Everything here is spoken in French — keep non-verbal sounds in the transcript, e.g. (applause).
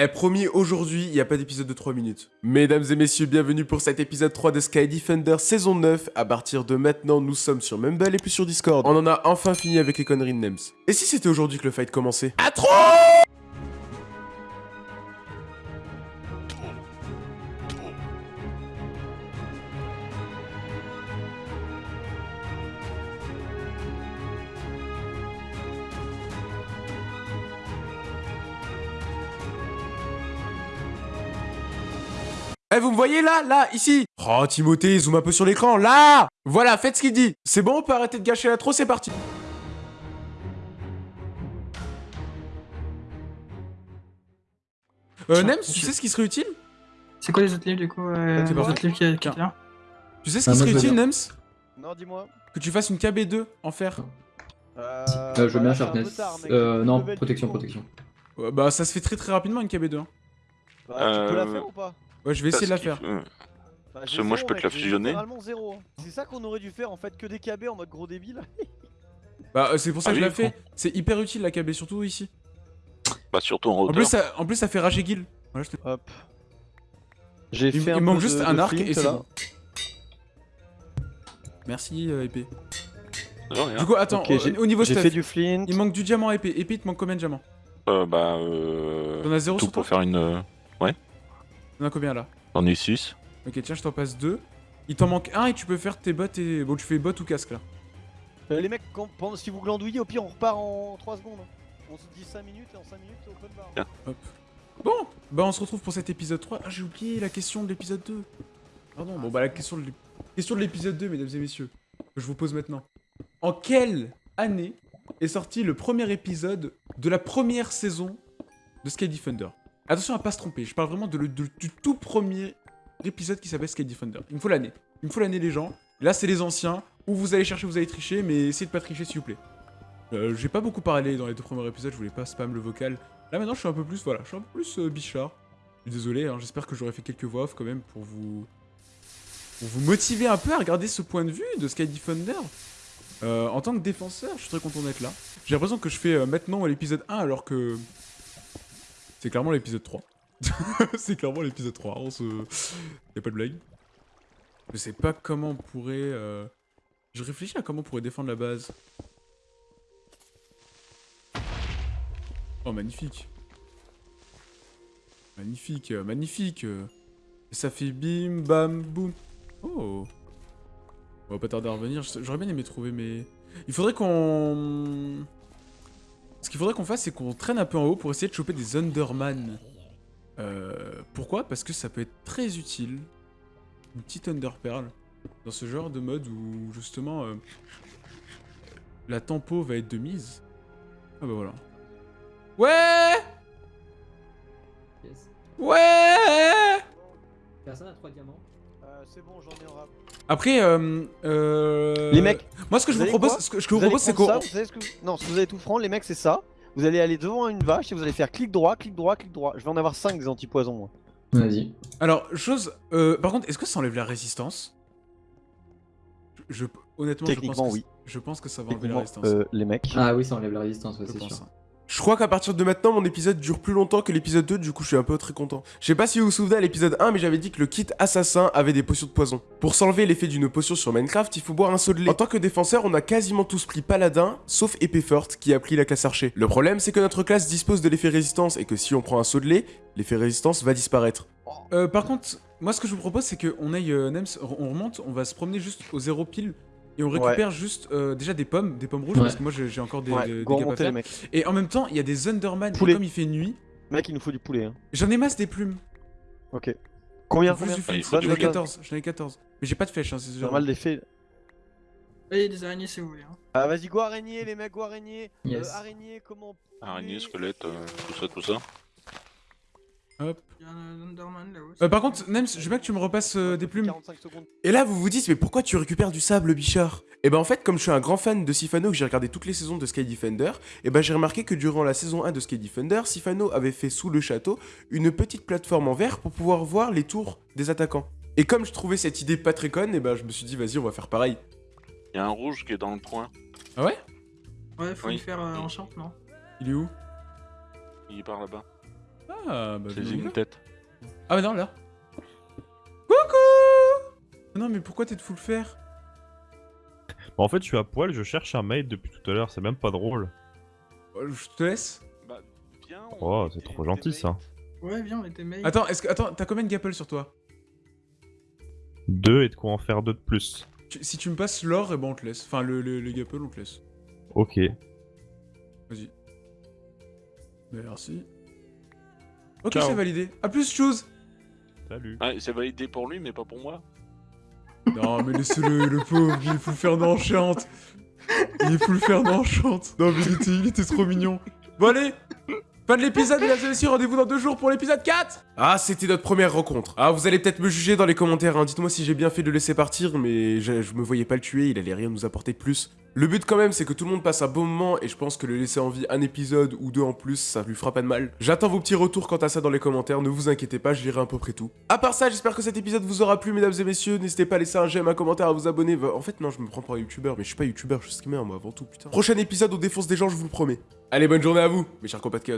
Eh, promis, aujourd'hui, il n'y a pas d'épisode de 3 minutes. Mesdames et messieurs, bienvenue pour cet épisode 3 de Sky Defender saison 9. À partir de maintenant, nous sommes sur Mumble et plus sur Discord. On en a enfin fini avec les conneries de Nems. Et si c'était aujourd'hui que le fight commençait? À trop Eh, vous me voyez là Là Ici Oh, Timothée, zoom un peu sur l'écran, là Voilà, faites ce qu'il dit C'est bon, on peut arrêter de gâcher l'intro, c'est parti Euh, Nems, tu sais ce qui serait utile? C'est quoi les autres livres du coup euh, C'est Les autres livres qui qui est là Tu sais ce Ah, qui serait utile, bien. Nems? Non, dis-moi. Que tu fasses une KB2 en fer. Euh, Euh, je veux bah, bien mec. Euh, non, protection, protection. Ouais, bah, ça se fait très très rapidement une KB2. hein. Bah, tu peux la Euh, faire ou pas? Ouais, je vais essayer de la faire. faut- Bah, Parce que moi, je peux te la fusionner. hein. C'est ça qu'on aurait dû faire en fait, que des KB en mode gros débile. (laughs) Bah, euh, c'est pour ça Ah que je la fais. C'est hyper utile la KB, surtout ici. Bah, surtout en En hauteur. plus, ça, en plus, ça fait rager Guil. Voilà, te- Hop. J'ai fait il un manque juste de- un de arc flint, et c'est bon. Merci, euh, épée. Du coup, attends, Ok, au- niveau J'ai stuff, fait du flint. il manque du diamant épée. Épée, il te manque combien de diamants? Euh, bah, euh... T'en as zéro Tout sur toi? pour faire une... euh, T'en as combien là J'en ai 6. Ok, tiens, je t'en passe deux. Il t'en manque un et tu peux faire tes bottes et. Bon, tu fais bottes ou casque là. Euh, les mecs, quand- pendant- si vous glandouillez, au pire, on repart en 3 secondes. On se dit 5 minutes et en 5 minutes, open bar. Tiens. Bon, bah on se retrouve pour cet épisode 3. Ah, j'ai oublié la question de l'épisode 2. Pardon, bon bah la question de l'ép- question de l'épisode 2, mesdames et messieurs, que je vous pose maintenant. En quelle année est sorti le premier épisode de la première saison de Sky Defender? Attention à pas se tromper, je parle vraiment du tout premier épisode qui s'appelle Sky Defender. Il me faut l'année. Il me faut l'année les gens. Là c'est les anciens, où vous allez chercher, vous allez tricher, mais essayez de pas tricher s'il vous plaît. Euh, j'ai pas beaucoup parlé dans les deux premiers épisodes, je voulais pas spam le vocal. Là maintenant je suis un peu plus, voilà, je suis un peu plus euh, bichard. Désolé, hein, j'espère que j'aurais fait quelques voix off quand même pour vous... Pour vous motiver un peu à regarder ce point de vue de Sky Defender. Euh, en tant que défenseur, je suis très content d'être là. J'ai l'impression que je fais maintenant l'épisode 1 alors que... C'est clairement l'épisode 3. (laughs) c'est clairement l'épisode 3, on se... Y'a pas de blague. Je sais pas comment on pourrait... euh, Je réfléchis à comment on pourrait défendre la base. Oh, magnifique. Magnifique, euh, magnifique. euh. Ça fait bim, bam, boum. Oh. On va pas tarder à revenir. J'aurais bien aimé trouver mes... Il faudrait qu'on... Ce qu'il faudrait qu'on fasse, c'est qu'on traîne un peu en haut pour essayer de choper des Underman. Euh, pourquoi? Parce que ça peut être très utile. Une petite Underpearl. Dans ce genre de mode où, justement, euh, la tempo va être de mise. Ah bah voilà. Ouais Yes. Ouais Personne a 3 diamants. Euh, c'est bon, j'en ai un rap. Après, euh, euh, Les mecs, moi ce que je vous propose, quoi ce que, je vous propose, c'est vous savez ce que vous- Non, ce que vous allez tout prendre, les mecs, c'est ça. Vous allez aller devant une vache et vous allez faire clic droit, clic droit, clic droit. Je vais en avoir 5 des antipoisons, moi. Vas-y. Alors, chose... euh, par contre, est-ce que ça enlève la résistance? Je, je- Honnêtement, je pense, Techniquement, que, oui. je pense que ça va enlever la Techniquement, résistance. euh, les mecs. Ah oui, ça enlève la résistance, ouais, c'est sûr. hein. Je crois qu'à partir de maintenant, mon épisode dure plus longtemps que l'épisode 2, du coup je suis un peu très content. Je sais pas si vous vous souvenez à l'épisode 1, mais j'avais dit que le kit assassin avait des potions de poison. Pour s'enlever l'effet d'une potion sur Minecraft, il faut boire un seau de lait. En tant que défenseur, on a quasiment tous pris paladin, sauf épée forte, qui a pris la classe archer. Le problème, c'est que notre classe dispose de l'effet résistance, et que si on prend un saut de lait, l'effet résistance va disparaître. Euh, par contre, moi ce que je vous propose, c'est qu'on aille, euh, Nems, on remonte, on va se promener juste au zéro pile, et on récupère juste euh, déjà des pommes, des pommes rouges, Ouais. parce que moi j'ai encore des, Ouais, des, des à faire. Et en même temps, il y a des Underman, et comme il fait nuit, Mec, il nous faut du poulet. Hein. j'en ai masse des plumes. Ok. Combien, Vous combien suffit. Ah, J'en ai les gars. 14, j'en ai 14. Mais j'ai pas de flèches, hein, c'est. Normal il y a des araignées si vous voulez. Hein. Ah, vas-y, go araignée, les mecs, go araignée. Yes. Euh, araignée, comment Araignée, squelette, euh, tout ça, tout ça. Hop. Il y a un Underman là-haut. Euh, par contre, Nems, je veux bien que tu me repasses euh, des plumes. 45 secondes. Et là, vous vous dites, mais pourquoi tu récupères du sable, Bichard? Et ben en fait, comme je suis un grand fan de Sifano, que j'ai regardé toutes les saisons de Sky Defender, et ben j'ai remarqué que durant la saison 1 de Sky Defender, Sifano avait fait sous le château une petite plateforme en verre pour pouvoir voir les tours des attaquants. Et comme je trouvais cette idée pas très conne, et ben je me suis dit, vas-y, on va faire pareil. Il y a un rouge qui est dans le coin. Ah ouais? Ouais, faut Oui. lui faire euh, non Il est où? Il est par là-bas. Ah, bah, donc. une tête. Ah, bah non, là. Coucou Non, mais pourquoi t'es de full fer? Bah, en fait, je suis à poil, je cherche un mate depuis tout à l'heure, c'est même pas drôle. Euh, Je te laisse. Bah, viens. on Oh, est c'est trop gentil ça. Ouais, viens, on était. Attends, est-ce que. Attends, t'as combien de gapple sur toi? Deux et de quoi en faire deux de plus. Tu- Si tu me passes l'or, et ben on te laisse. Enfin, le, le, le gapple, on te laisse. Ok. Vas-y. Merci. Ok, Ciao. c'est validé. A plus, chose Salut. Ah, c'est validé pour lui, mais pas pour moi. Non, mais laissez-le, le pauvre, il est full faire d'enchante. Il est full faire d'enchante. Non, mais il était, il était trop mignon. Bon, allez Fin de l'épisode, mesdames et messieurs, rendez-vous dans deux jours pour l'épisode 4 Ah, c'était notre première rencontre. Ah, vous allez peut-être me juger dans les commentaires, hein. dites-moi si j'ai bien fait de le laisser partir, mais je, me voyais pas le tuer, il allait rien nous apporter de plus. Le but quand même, c'est que tout le monde passe un bon moment, et je pense que le laisser en vie un épisode ou deux en plus, ça lui fera pas de mal. J'attends vos petits retours quant à ça dans les commentaires, ne vous inquiétez pas, je lirai à peu près tout. À part ça, j'espère que cet épisode vous aura plu, mesdames et messieurs, n'hésitez pas à laisser un j'aime, un commentaire, à vous abonner. En fait, non, je me prends pour un youtubeur, mais je suis pas youtubeur, je suis streamer, moi, avant tout, putain. Prochain épisode, on défonce des gens, je vous le promets. Allez, bonne journée à vous, mes chers compatriotes.